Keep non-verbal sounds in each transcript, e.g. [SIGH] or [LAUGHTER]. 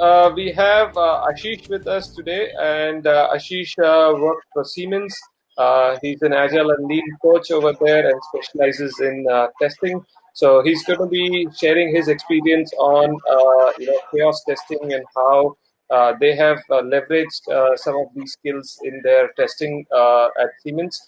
uh, we have uh, Ashish with us today, and uh, Ashish uh, works for Siemens. Uh, he's an agile and lean coach over there and specializes in uh, testing. So he's going to be sharing his experience on you know chaos testing and how they have leveraged some of these skills in their testing at Siemens.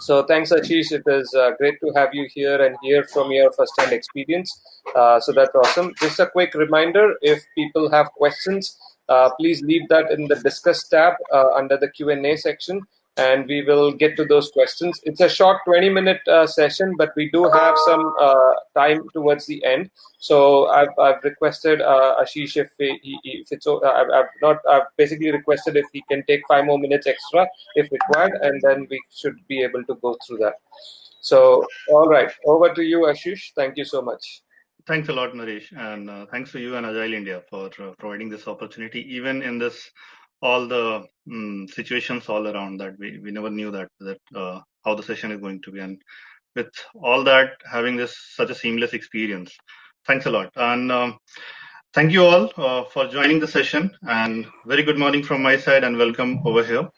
So thanks, Ashish. It is uh, great to have you here and hear from your first-hand experience. Uh, so that's awesome. Just a quick reminder: if people have questions, uh, please leave that in the discuss tab uh, under the Q and A section and we will get to those questions. It's a short 20 minute uh, session, but we do have some uh, time towards the end. So I've, I've requested uh, Ashish if, he, if it's uh, I've, I've not I've basically requested if he can take five more minutes extra if required, and then we should be able to go through that. So all right, over to you, Ashish. Thank you so much. Thanks a lot, Naresh, and uh, thanks to you and Agile India for uh, providing this opportunity, even in this all the um, situations all around that we, we never knew that that uh, how the session is going to be. And with all that having this such a seamless experience thanks a lot. And um, thank you all uh, for joining the session. And very good morning from my side and welcome over here.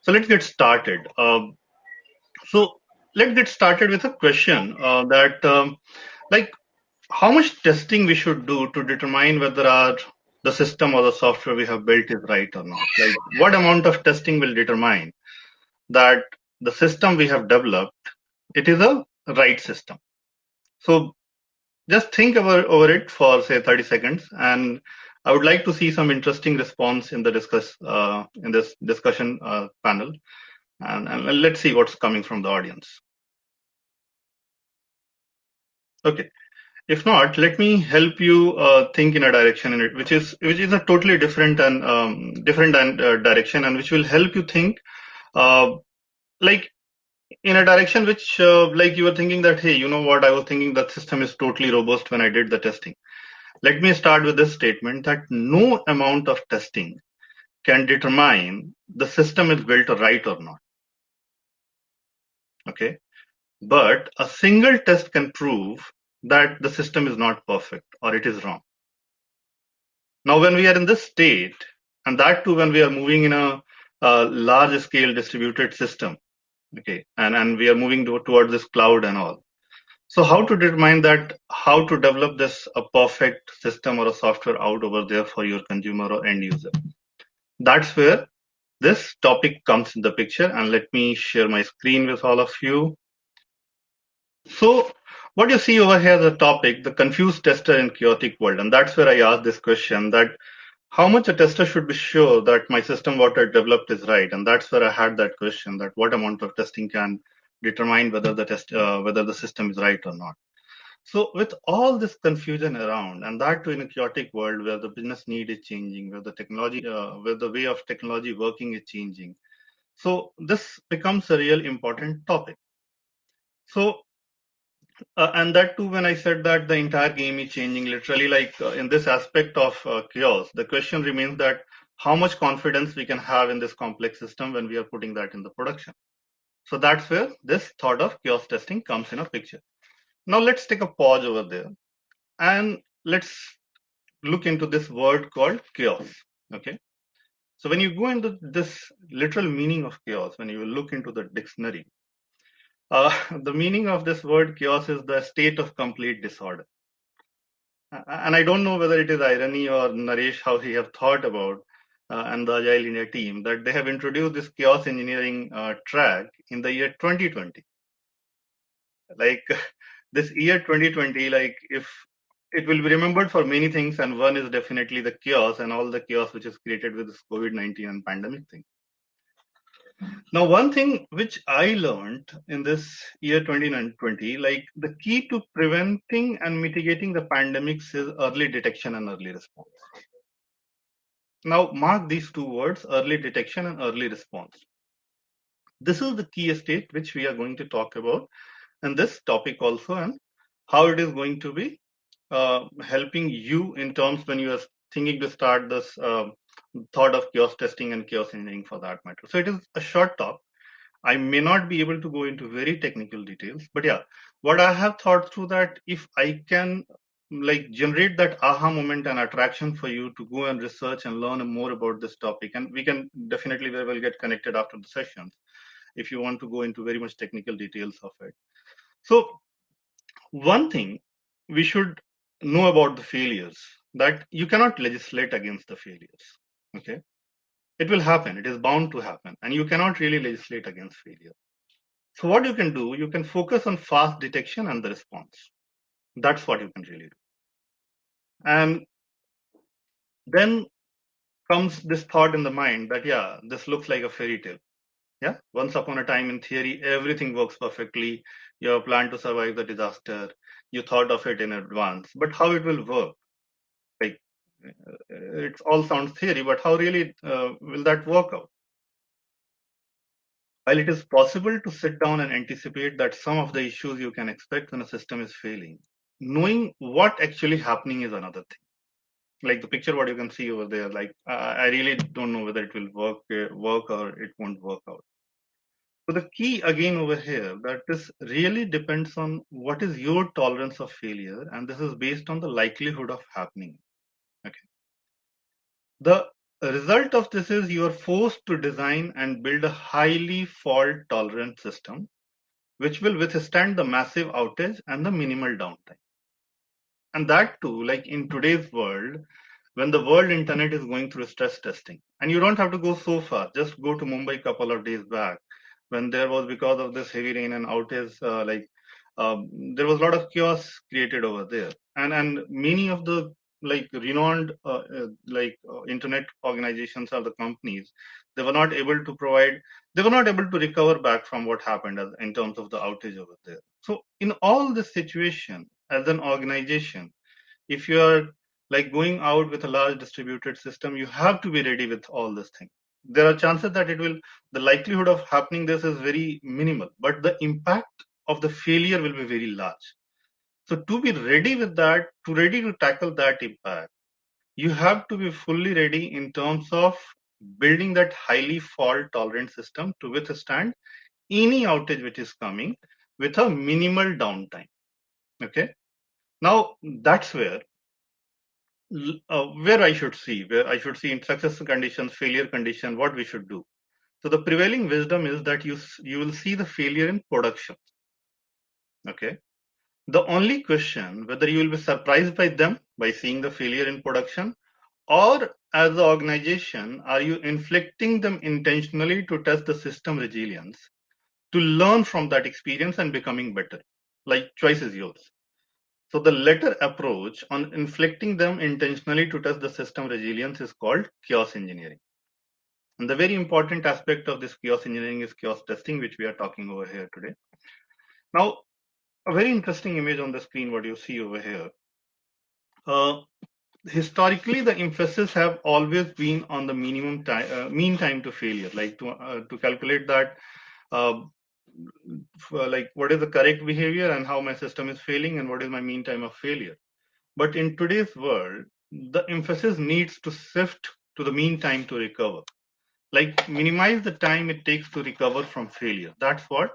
So let's get started. Um, so let's get started with a question uh, that um, like how much testing we should do to determine whether our the system or the software we have built is right or not. Like what amount of testing will determine that the system we have developed, it is a right system. So just think over, over it for say 30 seconds and I would like to see some interesting response in the discuss uh, in this discussion uh, panel and, and let's see what's coming from the audience. Okay, if not, let me help you uh, think in a direction in it, which is which is a totally different and um, different and, uh, direction, and which will help you think, uh, like in a direction which, uh, like you were thinking that, hey, you know what? I was thinking that system is totally robust when I did the testing. Let me start with this statement that no amount of testing can determine the system is built right or not. Okay, but a single test can prove that the system is not perfect or it is wrong. Now, when we are in this state, and that too when we are moving in a, a large scale distributed system, okay, and, and we are moving to, towards this cloud and all. So how to determine that, how to develop this a perfect system or a software out over there for your consumer or end user. That's where this topic comes in the picture and let me share my screen with all of you. So what you see over here is a topic, the confused tester in chaotic world. And that's where I asked this question that how much a tester should be sure that my system what I developed is right. And that's where I had that question that what amount of testing can determine whether the test, uh, whether the system is right or not. So with all this confusion around, and that too in a chaotic world where the business need is changing, where the technology, uh, where the way of technology working is changing, so this becomes a real important topic. So uh, and that too, when I said that the entire game is changing, literally, like uh, in this aspect of uh, chaos, the question remains that how much confidence we can have in this complex system when we are putting that in the production. So that's where this thought of chaos testing comes in a picture. Now let's take a pause over there and let's look into this word called chaos. Okay. So when you go into this literal meaning of chaos, when you look into the dictionary, uh, [LAUGHS] the meaning of this word chaos is the state of complete disorder. And I don't know whether it is irony or Naresh how he have thought about uh, and the Agile India team that they have introduced this chaos engineering uh, track in the year 2020. Like [LAUGHS] this year 2020, like if it will be remembered for many things, and one is definitely the chaos and all the chaos which is created with this COVID-19 and pandemic thing. Now, one thing which I learned in this year 2020, like the key to preventing and mitigating the pandemics is early detection and early response. Now, mark these two words, early detection and early response. This is the key state which we are going to talk about in this topic also and how it is going to be uh, helping you in terms when you are thinking to start this uh, thought of chaos testing and chaos engineering for that matter. So it is a short talk. I may not be able to go into very technical details, but yeah, what I have thought through that if I can like generate that aha moment and attraction for you to go and research and learn more about this topic. And we can definitely very well get connected after the sessions if you want to go into very much technical details of it. So one thing we should know about the failures that you cannot legislate against the failures. Okay. It will happen. It is bound to happen. And you cannot really legislate against failure. So what you can do, you can focus on fast detection and the response. That's what you can really do. And then comes this thought in the mind that, yeah, this looks like a fairy tale. Yeah. Once upon a time in theory, everything works perfectly. You have planned to survive the disaster. You thought of it in advance, but how it will work? Like it all sounds theory, but how really uh, will that work out? While it is possible to sit down and anticipate that some of the issues you can expect when a system is failing, knowing what actually happening is another thing. Like the picture, what you can see over there, like I really don't know whether it will work, uh, work or it won't work out. So the key again over here that this really depends on what is your tolerance of failure, and this is based on the likelihood of happening. The result of this is you are forced to design and build a highly fault tolerant system, which will withstand the massive outage and the minimal downtime. And that too, like in today's world, when the world internet is going through stress testing, and you don't have to go so far, just go to Mumbai a couple of days back, when there was because of this heavy rain and outage, uh, like um, there was a lot of chaos created over there, and and many of the like renowned uh, uh, like uh, internet organizations or the companies they were not able to provide they were not able to recover back from what happened as, in terms of the outage over there. So in all this situation as an organization if you are like going out with a large distributed system you have to be ready with all this thing. There are chances that it will the likelihood of happening this is very minimal but the impact of the failure will be very large so to be ready with that, to ready to tackle that impact, you have to be fully ready in terms of building that highly fault tolerant system to withstand any outage which is coming with a minimal downtime. Okay. Now that's where uh, where I should see, where I should see in success conditions, failure condition, what we should do. So the prevailing wisdom is that you you will see the failure in production. Okay, the only question whether you will be surprised by them by seeing the failure in production or as the organization are you inflicting them intentionally to test the system resilience to learn from that experience and becoming better? Like choice is yours. So the latter approach on inflicting them intentionally to test the system resilience is called chaos engineering. And the very important aspect of this chaos engineering is chaos testing which we are talking over here today. Now a very interesting image on the screen what you see over here. Uh, historically the emphasis have always been on the minimum time uh, mean time to failure like to uh, to calculate that uh, like what is the correct behavior and how my system is failing and what is my mean time of failure. But in today's world the emphasis needs to shift to the mean time to recover. Like minimize the time it takes to recover from failure. That's what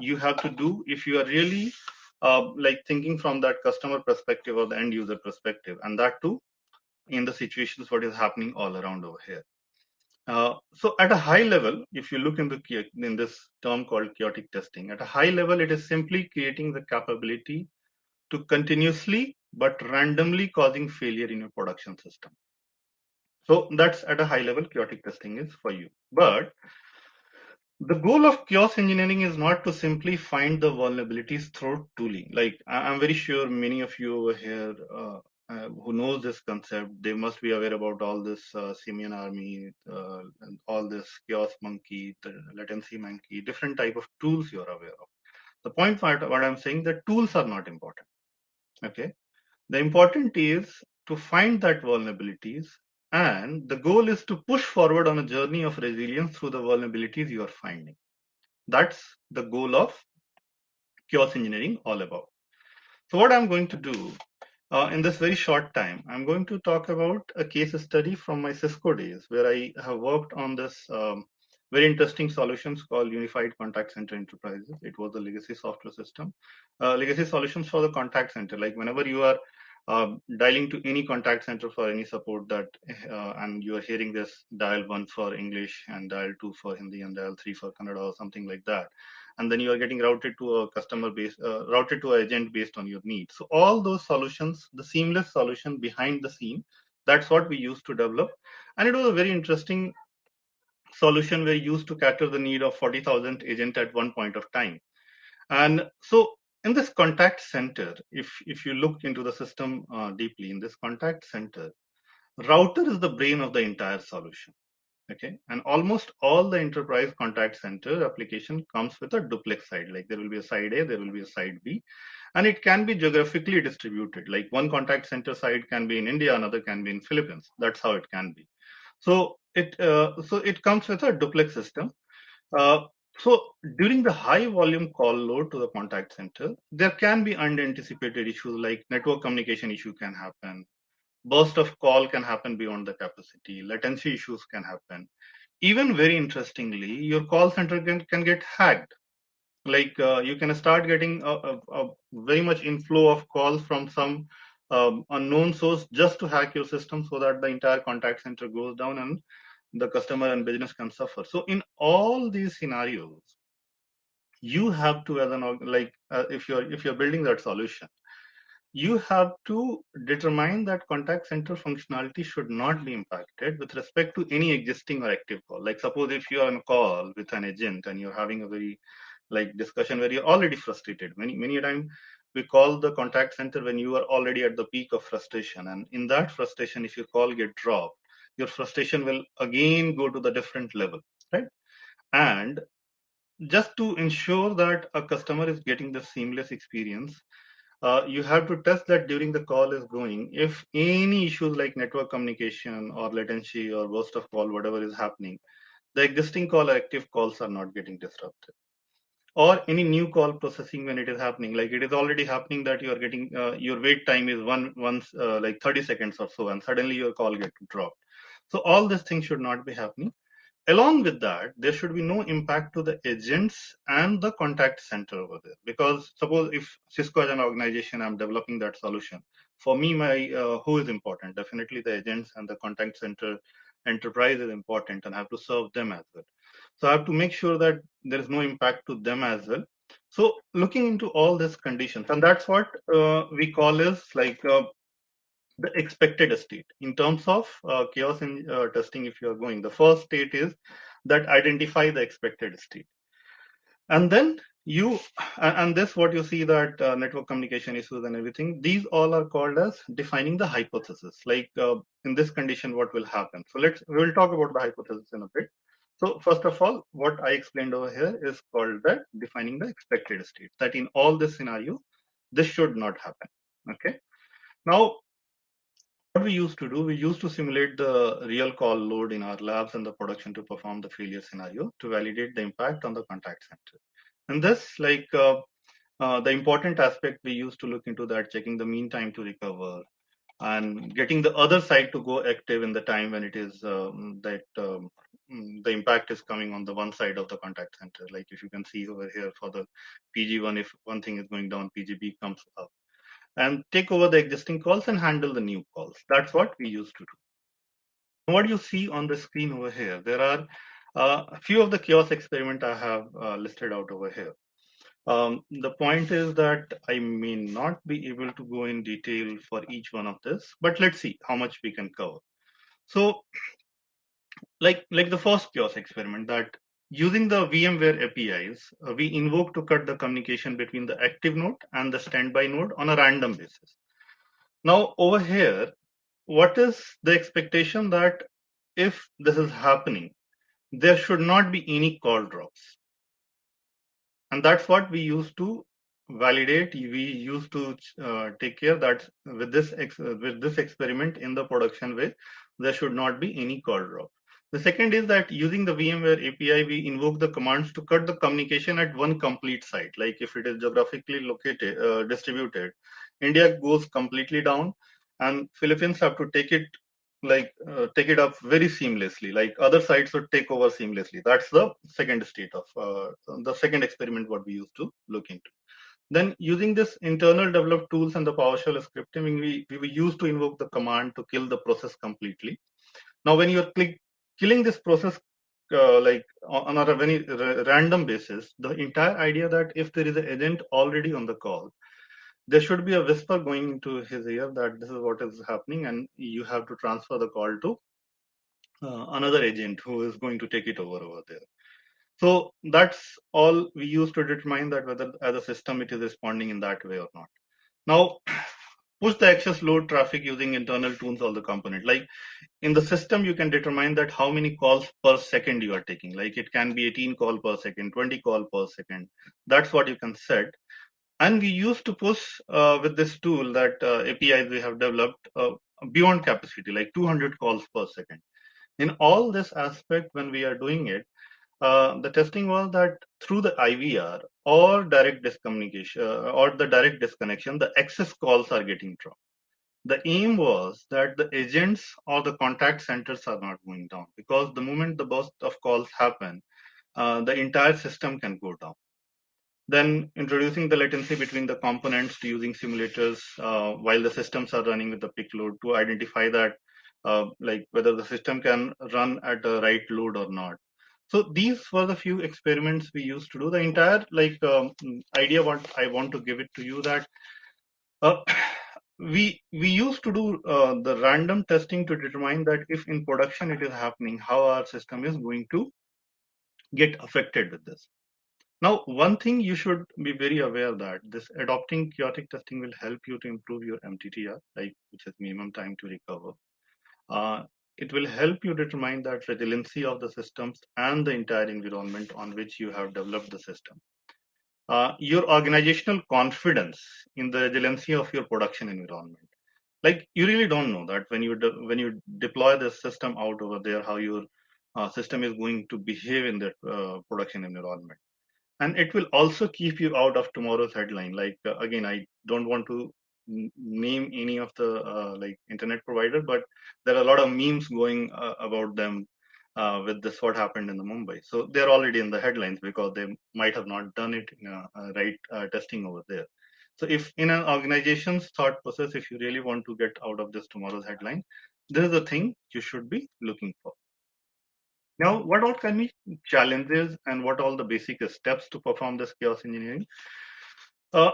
you have to do if you are really uh, like thinking from that customer perspective or the end user perspective. And that too in the situations what is happening all around over here. Uh, so at a high level if you look in the in this term called chaotic testing at a high level it is simply creating the capability to continuously but randomly causing failure in your production system. So that's at a high level chaotic testing is for you. But the goal of chaos engineering is not to simply find the vulnerabilities through tooling. Like I'm very sure many of you over here uh, uh, who knows this concept, they must be aware about all this uh, Simian army, uh, and all this chaos monkey, latency monkey, different type of tools you're aware of. The point what, what I'm saying, the tools are not important. Okay, the important is to find that vulnerabilities and the goal is to push forward on a journey of resilience through the vulnerabilities you are finding. That's the goal of chaos engineering all about. So what I'm going to do uh, in this very short time, I'm going to talk about a case study from my Cisco days where I have worked on this um, very interesting solutions called Unified Contact Center Enterprises. It was a legacy software system, uh, legacy solutions for the contact center. Like whenever you are dialing to any contact center for any support that, uh, and you are hearing this dial one for English and dial two for Hindi and dial three for Kannada or something like that. And then you are getting routed to a customer base, uh, routed to an agent based on your needs. So all those solutions, the seamless solution behind the scene, that's what we used to develop. And it was a very interesting solution we used to cater the need of 40,000 agent at one point of time. And so in this contact center, if, if you look into the system uh, deeply in this contact center, router is the brain of the entire solution. Okay, and almost all the enterprise contact center application comes with a duplex side. Like there will be a side A, there will be a side B, and it can be geographically distributed. Like one contact center side can be in India, another can be in Philippines. That's how it can be. So it uh, so it comes with a duplex system. Uh, so during the high volume call load to the contact center, there can be unanticipated issues like network communication issue can happen, burst of call can happen beyond the capacity, latency issues can happen. Even very interestingly, your call center can, can get hacked. Like uh, you can start getting a, a, a, very much inflow of calls from some um, unknown source just to hack your system so that the entire contact center goes down and the customer and business can suffer. So in all these scenarios, you have to, as an like, uh, if you're if you're building that solution, you have to determine that contact center functionality should not be impacted with respect to any existing or active call. Like suppose if you are on a call with an agent and you're having a very like discussion where you're already frustrated. Many many time we call the contact center when you are already at the peak of frustration, and in that frustration, if your call get dropped, your frustration will again go to the different level, right? And just to ensure that a customer is getting the seamless experience, uh, you have to test that during the call is going. If any issues like network communication or latency or burst of call, whatever is happening, the existing call or active calls are not getting disrupted. Or any new call processing when it is happening, like it is already happening that you are getting uh, your wait time is one once uh, like 30 seconds or so, and suddenly your call get dropped. So all these things should not be happening. Along with that, there should be no impact to the agents and the contact center over there. Because suppose if Cisco as an organization, I'm developing that solution. For me, my uh, who is important? Definitely the agents and the contact center enterprise is important and I have to serve them as well. So I have to make sure that there is no impact to them as well. So looking into all these conditions, and that's what uh, we call is like uh, the expected state. In terms of uh, chaos in uh, testing if you are going the first state is that identify the expected state. And then you and this what you see that uh, network communication issues and everything these all are called as defining the hypothesis. Like uh, in this condition what will happen? So let's we will talk about the hypothesis in a bit. So first of all what i explained over here is called that defining the expected state that in all this scenario this should not happen. Okay? Now what we used to do, we used to simulate the real call load in our labs and the production to perform the failure scenario to validate the impact on the contact center. And this, like uh, uh, the important aspect we used to look into that, checking the mean time to recover and getting the other side to go active in the time when it is um, that um, the impact is coming on the one side of the contact center. Like if you can see over here for the PG1, if one thing is going down, PGB comes up and take over the existing calls and handle the new calls. That's what we used to do. What you see on the screen over here, there are uh, a few of the chaos experiment I have uh, listed out over here. Um, the point is that I may not be able to go in detail for each one of this, but let's see how much we can cover. So like, like the first chaos experiment that Using the VMware APIs, uh, we invoke to cut the communication between the active node and the standby node on a random basis. Now over here, what is the expectation that if this is happening, there should not be any call drops. And that's what we use to validate. We use to uh, take care that with this with this experiment in the production way, there should not be any call drop. The second is that using the VMware API, we invoke the commands to cut the communication at one complete site. Like if it is geographically located, uh, distributed, India goes completely down and Philippines have to take it like uh, take it up very seamlessly like other sites would take over seamlessly that's the second state of uh, the second experiment what we used to look into Then using this internal developed tools and the PowerShell scripting, we, we used to invoke the command to kill the process completely. Now, when you're click, killing this process uh, like on a very random basis, the entire idea that if there is an agent already on the call, there should be a whisper going into his ear that this is what is happening and you have to transfer the call to uh, another agent who is going to take it over over there. So that's all we use to determine that whether as a system it is responding in that way or not. Now, push the access load traffic using internal tools of the component. Like in the system, you can determine that how many calls per second you are taking. Like it can be 18 call per second, 20 call per second. That's what you can set. And we used to push uh, with this tool that uh, APIs we have developed uh, beyond capacity, like 200 calls per second. In all this aspect, when we are doing it, uh, the testing was that through the IVR or direct discommunication uh, or the direct disconnection, the access calls are getting dropped. The aim was that the agents or the contact centers are not going down because the moment the burst of calls happen, uh, the entire system can go down. Then introducing the latency between the components to using simulators uh, while the systems are running with the peak load to identify that like whether the system can run at the right load or not. So these were the few experiments we used to do. The entire like um, idea what I want to give it to you that uh, [CLEARS THROAT] we we used to do uh, the random testing to determine that if in production it is happening, how our system is going to get affected with this. Now, one thing you should be very aware that this adopting chaotic testing will help you to improve your MTTR, like which is minimum time to recover. Uh, it will help you determine that resiliency of the systems and the entire environment on which you have developed the system. Uh, your organizational confidence in the resiliency of your production environment. Like you really don't know that when you when you deploy the system out over there, how your uh, system is going to behave in that uh, production environment and it will also keep you out of tomorrow's headline like uh, again i don't want to name any of the uh, like internet provider but there are a lot of memes going uh, about them uh, with this what happened in the mumbai. So they're already in the headlines because they might have not done it a right uh, testing over there. So if in an organization's thought process if you really want to get out of this tomorrow's headline this is the thing you should be looking for. Now, what all can be challenges and what all the basic steps to perform this chaos engineering? Uh,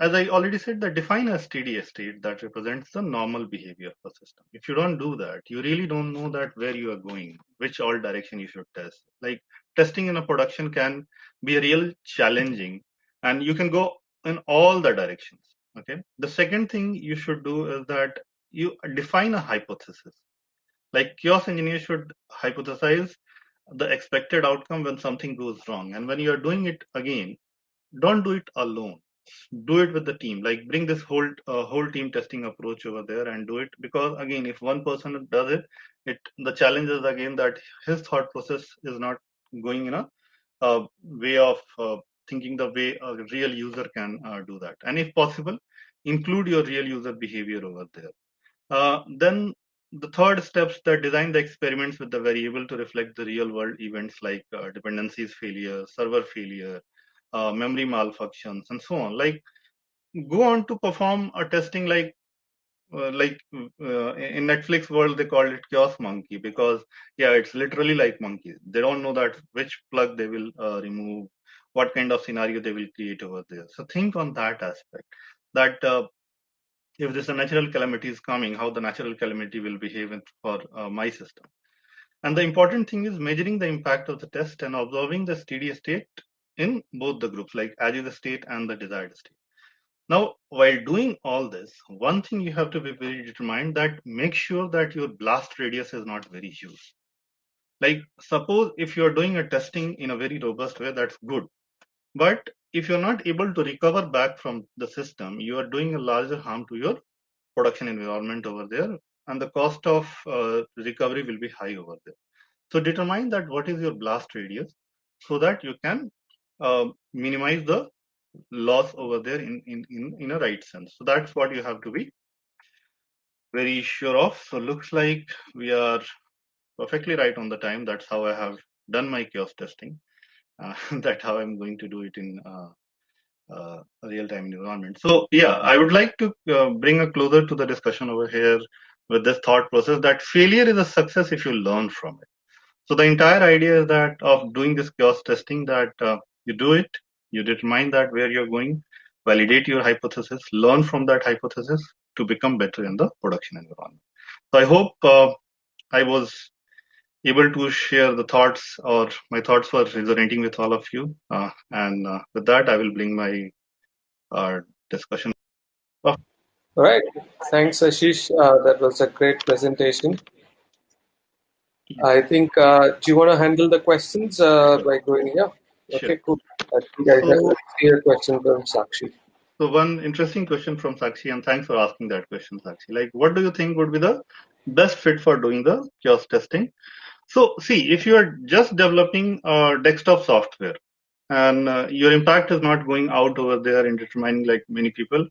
as I already said, that define a steady state that represents the normal behavior of a system. If you don't do that, you really don't know that where you are going, which all direction you should test. Like testing in a production can be a real challenging and you can go in all the directions. Okay. The second thing you should do is that you define a hypothesis like chaos engineers should hypothesize the expected outcome when something goes wrong. And when you are doing it again, don't do it alone. Do it with the team. Like bring this whole uh, whole team testing approach over there and do it because again, if one person does it, it the challenge is again that his thought process is not going in a way of uh, thinking the way a real user can uh, do that. And if possible, include your real user behavior over there. Uh, then the third steps that design the experiments with the variable to reflect the real world events like uh, dependencies failure, server failure, uh, memory malfunctions, and so on. Like go on to perform a testing like uh, like uh, in Netflix world they call it chaos monkey because yeah it's literally like monkeys. They don't know that which plug they will uh, remove, what kind of scenario they will create over there. So think on that aspect that uh, if there's a natural calamity is coming, how the natural calamity will behave for uh, my system. And the important thing is measuring the impact of the test and observing the steady state in both the groups, like the state and the desired state. Now, while doing all this, one thing you have to be very determined that make sure that your blast radius is not very huge. Like suppose if you're doing a testing in a very robust way, that's good. But if you're not able to recover back from the system, you are doing a larger harm to your production environment over there, and the cost of uh, recovery will be high over there. So determine that what is your blast radius so that you can minimize the loss over there in, in, in, in a right sense. So that's what you have to be very sure of. So looks like we are perfectly right on the time. That's how I have done my chaos testing. Uh, [LAUGHS] that's how I'm going to do it in uh, uh, real-time environment. So yeah, I would like to uh, bring a closer to the discussion over here with this thought process that failure is a success if you learn from it. So the entire idea is that of doing this chaos testing that uh, you do it, you determine that where you're going, validate your hypothesis, learn from that hypothesis to become better in the production environment. So I hope uh, I was able to share the thoughts or my thoughts were resonating with all of you. Uh, and uh, with that, I will bring my uh, discussion. All right. Thanks, Ashish. Uh, that was a great presentation. I think, uh, do you want to handle the questions by going here? Okay, cool. I think I So- have a question from Sakshi. So one interesting question from Sakshi, and thanks for asking that question, Sakshi. Like, what do you think would be the best fit for doing the chaos testing? So, see, if you are just developing uh, desktop software and uh, your impact is not going out over there in determining like many people,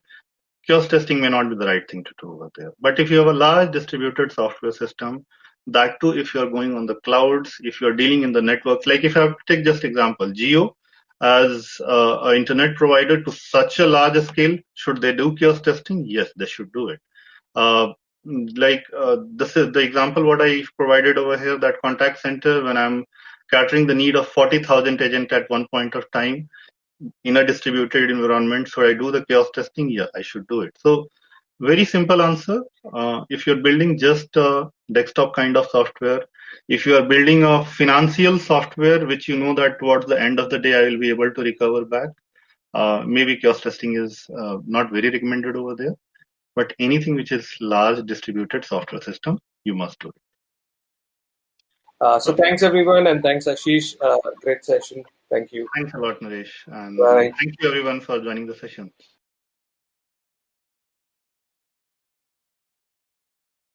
chaos testing may not be the right thing to do over there. But if you have a large distributed software system, that too, if you are going on the clouds, if you are dealing in the networks, like if I take just example, Jio as uh, internet provider to such a large scale, should they do chaos testing? Yes, they should do it. Uh, like uh, this is the example what I provided over here, that contact center when I'm catering the need of 40,000 agent at one point of time in a distributed environment. So I do the chaos testing? Yeah, I should do it. So very simple answer. Uh, if you're building just a desktop kind of software, if you are building a financial software, which you know that towards the end of the day, I will be able to recover back, uh, maybe chaos testing is uh, not very recommended over there. But anything which is large distributed software system, you must do it. Uh, so thanks everyone, and thanks Ashish. Uh, great session. Thank you. Thanks a lot, Naresh. And Bye. thank you everyone for joining the session.